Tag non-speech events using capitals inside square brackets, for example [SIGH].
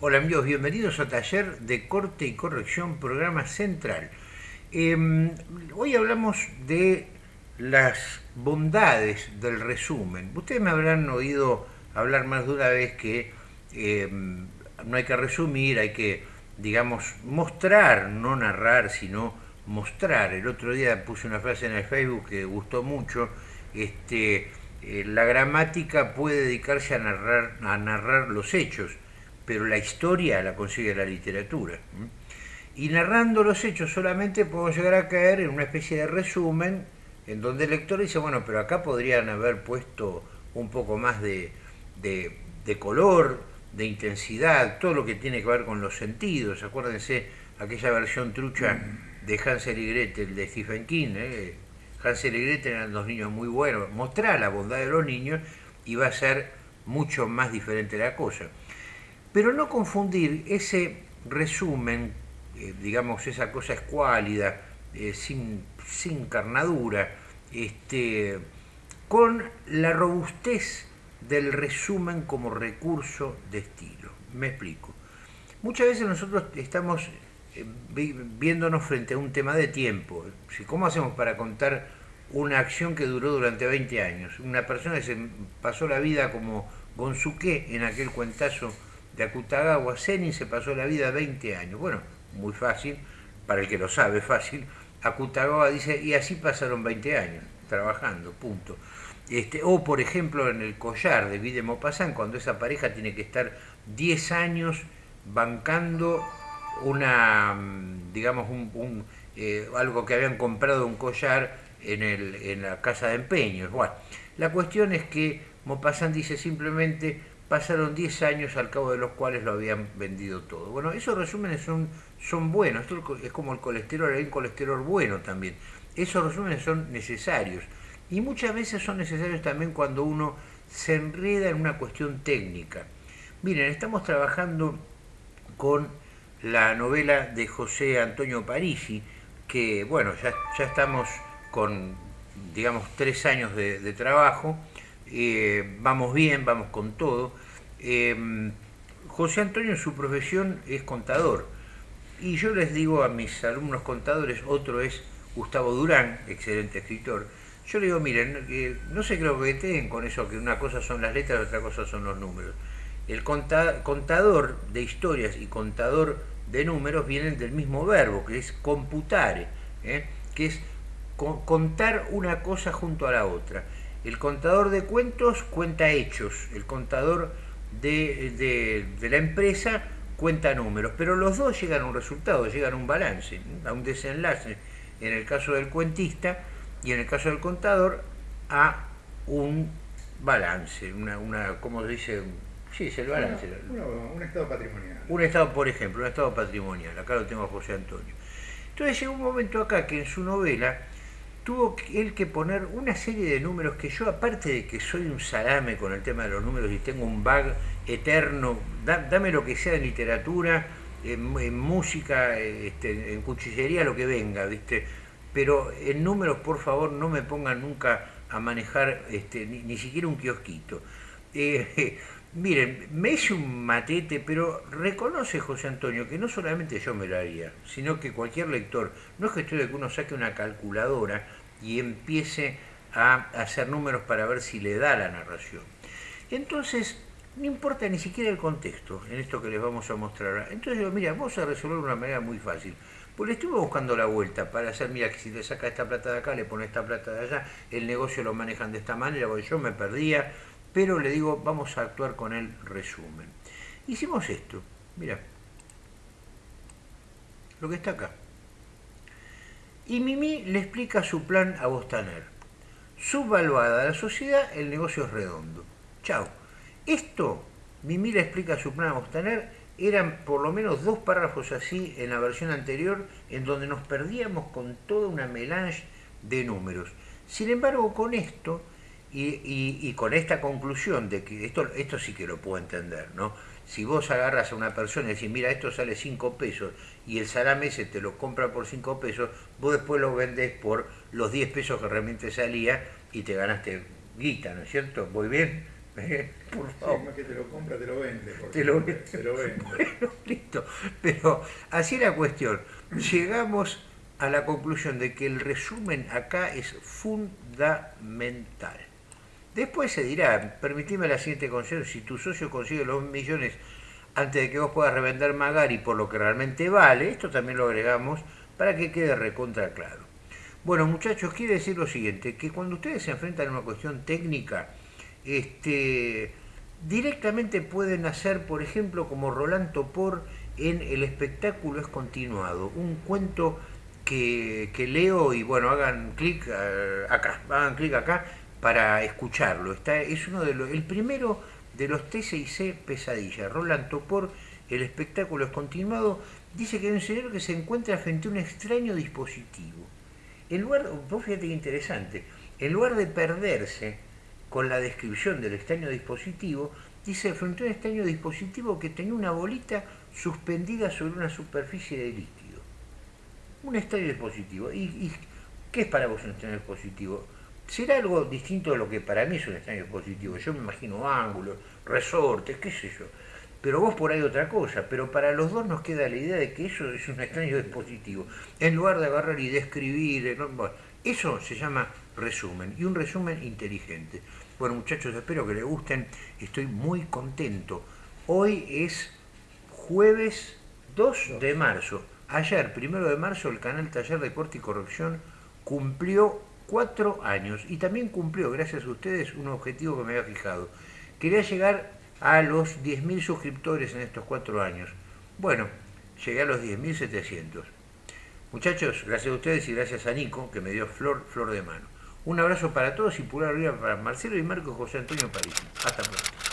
Hola amigos, bienvenidos a Taller de Corte y Corrección, programa central. Eh, hoy hablamos de las bondades del resumen. Ustedes me habrán oído hablar más de una vez que eh, no hay que resumir, hay que, digamos, mostrar, no narrar, sino mostrar. El otro día puse una frase en el Facebook que gustó mucho, este, eh, la gramática puede dedicarse a narrar, a narrar los hechos, pero la historia la consigue la literatura. Y narrando los hechos solamente podemos llegar a caer en una especie de resumen en donde el lector dice, bueno, pero acá podrían haber puesto un poco más de, de, color, de intensidad, todo lo que tiene que ver con los sentidos. Acuérdense aquella versión trucha de Hansel y Gretel de Stephen King. ¿eh? Hansel y Gretel eran dos niños muy buenos. Mostrar la bondad de los niños y va a ser mucho más diferente la cosa. Pero no confundir ese resumen, eh, digamos, esa cosa escuálida, eh, sin, sin carnadura, este, con la robustez del resumen como recurso de estilo. Me explico. Muchas veces nosotros estamos eh, viéndonos frente a un tema de tiempo. ¿Cómo hacemos para contar una acción que duró durante 20 años? Una persona que se pasó la vida como Gonzuke en aquel cuentazo de Akutagawa, Zenin se pasó la vida 20 años. Bueno, muy fácil, para el que lo sabe, fácil. Akutagawa dice, y así pasaron 20 años, trabajando, punto. Este, o por ejemplo en el collar de Vide Maupassant, cuando esa pareja tiene que estar 10 años bancando una, mm, digamos, un, eh, algo que habían comprado un collar en, el, en la casa de empeños. Bueno, la cuestión es que Maupassant dice simplemente pasaron 10 años al cabo de los cuales lo habían vendido todo. Bueno, esos resúmenes son, son buenos, esto es como el colesterol, hay un colesterol bueno también. Esos resúmenes son necesarios y muchas veces son necesarios también cuando uno se enreda en una cuestión técnica. Miren, estamos trabajando con la novela de José Antonio Parisi, que bueno, ya, ya estamos con, digamos, tres años de, trabajo, eh, vamos bien, vamos con todo. Em, José Antonio en su profesión es contador, y yo les digo a mis alumnos contadores, otro es Gustavo Durán, excelente escritor, yo le digo, miren, no se creo que estén con eso, que una cosa son las letras otra cosa son los números. El contador de historias y contador de números vienen del mismo verbo, que es computare, ¿eh? que es contar una cosa junto a la otra. El contador de cuentos cuenta hechos, el contador de, la empresa cuenta números, pero los dos llegan a un resultado, llegan a un balance, a un desenlace. En el caso del cuentista y en el caso del contador a un balance, una, una ¿cómo se dice? Sí, es el balance. un estado patrimonial. Un estado, por ejemplo, un estado patrimonial. Acá lo tengo a José Antonio. Entonces llegó un momento acá que en su novela tuvo él que poner una serie de números que yo, aparte de que soy un salame con el tema de los números y tengo un bag eterno, dame lo que sea en literatura, en, música, este, en cuchillería, lo que venga, ¿viste? Pero en números, por favor, no me pongan nunca a manejar este, ni, siquiera un kiosquito. Eh, [LAUGHS] Miren, me hice un matete, pero reconoce José Antonio que no solamente yo me lo haría, sino que cualquier lector, no es cuestión de que uno saque una calculadora y empiece a hacer números para ver si le da la narración. Entonces, no importa ni siquiera el contexto en esto que les vamos a mostrar. Entonces digo, mira, vamos a resolver de una manera muy fácil. Pues le estuve buscando la vuelta para hacer, mira, que si le saca esta plata de acá, le pone esta plata de allá, el negocio lo manejan de esta manera, porque yo me perdía, pero le digo, vamos a actuar con el resumen. Hicimos esto, mira, lo que está acá. Y Mimi le explica su plan a Bostaner. Subvaluada la sociedad, el negocio es redondo. Chao. Esto, Mimi le explica su plan a Bostaner, eran por lo menos dos párrafos así en la versión anterior, en donde nos perdíamos con toda una melange de números. Sin embargo, con esto y, con esta conclusión de que esto, esto sí que lo puedo entender, ¿no? Si vos agarras a una persona y decís, mira, esto sale 5 pesos y el salame ese te lo compra por 5 pesos, vos después lo vendés por los 10 pesos que realmente salía y te ganaste guita, ¿no es cierto? ¿Voy bien? [LAUGHS] Eh, por Sí, favor. más que te lo compra, te lo vende. Te lo Te lo vende. [LAUGHS] Bueno, listo. Pero así es la cuestión. Llegamos a la conclusión de que el resumen acá es fundamental. Después se dirá, permitime la siguiente consejo, si tu socio consigue los millones antes de que vos puedas revender Magari por lo que realmente vale, esto también lo agregamos para que quede recontra claro. Bueno, muchachos, quiere decir lo siguiente, que cuando ustedes se enfrentan a una cuestión técnica, este, directamente pueden hacer, por ejemplo, como Roland Topor en El espectáculo es continuado, un cuento que, que leo y bueno, hagan clic eh, acá, hagan clic acá para escucharlo. Está, es uno de los, el primero de los TCIC Pesadilla. Roland Topor, El espectáculo es continuado, dice que hay un señor que se encuentra frente a un extraño dispositivo. En lugar, vos fíjate que interesante, en lugar de perderse con la descripción del extraño dispositivo, dice frente a un extraño dispositivo que tenía una bolita suspendida sobre una superficie de líquido. Un extraño dispositivo. ¿Y, y qué es para vos un extraño dispositivo? Será algo distinto de lo que para mí es un extraño dispositivo. Yo me imagino ángulos, resortes, qué sé yo. Pero vos por ahí otra cosa. Pero para los dos nos queda la idea de que eso es un extraño dispositivo. En lugar de agarrar y describir, ¿no? bueno, eso se llama resumen. Y un resumen inteligente. Bueno muchachos, espero que les gusten. Estoy muy contento. Hoy es jueves 2 de marzo. Ayer, primero de marzo, el canal Taller de Corte y Corrección cumplió cuatro años y también cumplió, gracias a ustedes, un objetivo que me había fijado. Quería llegar a los 10.000 suscriptores en estos cuatro años. Bueno, llegué a los 10.700. Muchachos, gracias a ustedes y gracias a Nico, que me dio flor, flor de mano. Un abrazo para todos y pura arriba para Marcelo y Marco José Antonio París. Hasta pronto.